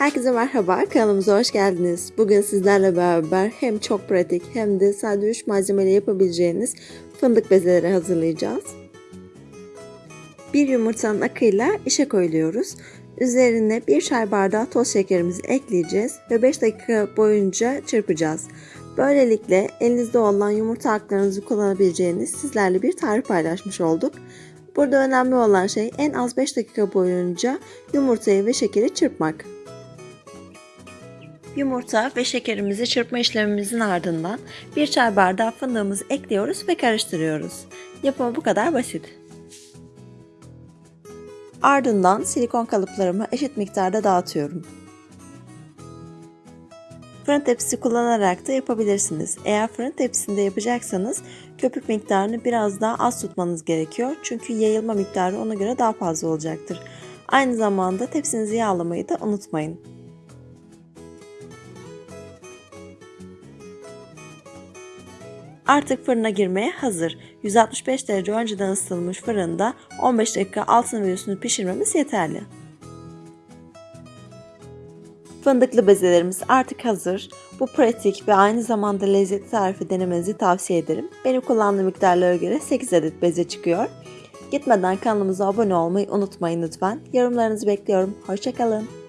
Herkese merhaba, kanalımıza hoş geldiniz. Bugün sizlerle beraber hem çok pratik hem de sadece 3 malzemeyle yapabileceğiniz fındık bezeleri hazırlayacağız. Bir yumurtanın akıyla işe koyuluyoruz. Üzerine bir çay bardağı toz şekerimizi ekleyeceğiz ve 5 dakika boyunca çırpacağız. Böylelikle elinizde olan yumurta aklarınızı kullanabileceğiniz sizlerle bir tarif paylaşmış olduk. Burada önemli olan şey en az 5 dakika boyunca yumurtayı ve şekeri çırpmak. Yumurta ve şekerimizi çırpma işlemimizin ardından bir çay bardağı fındığımızı ekliyoruz ve karıştırıyoruz. Yapımı bu kadar basit. Ardından silikon kalıplarımı eşit miktarda dağıtıyorum. Fırın tepsisi kullanarak da yapabilirsiniz. Eğer fırın tepsisinde yapacaksanız köpük miktarını biraz daha az tutmanız gerekiyor. Çünkü yayılma miktarı ona göre daha fazla olacaktır. Aynı zamanda tepsinizi yağlamayı da unutmayın. Artık fırına girmeye hazır. 165 derece önceden ısıtılmış fırında 15 dakika altını ve üstünü pişirmemiz yeterli. Fındıklı bezelerimiz artık hazır. Bu pratik ve aynı zamanda lezzetli tarifi denemenizi tavsiye ederim. Benim kullandığım miktarlara göre 8 adet beze çıkıyor. Gitmeden kanalımıza abone olmayı unutmayın lütfen. Yorumlarınızı bekliyorum. Hoşçakalın.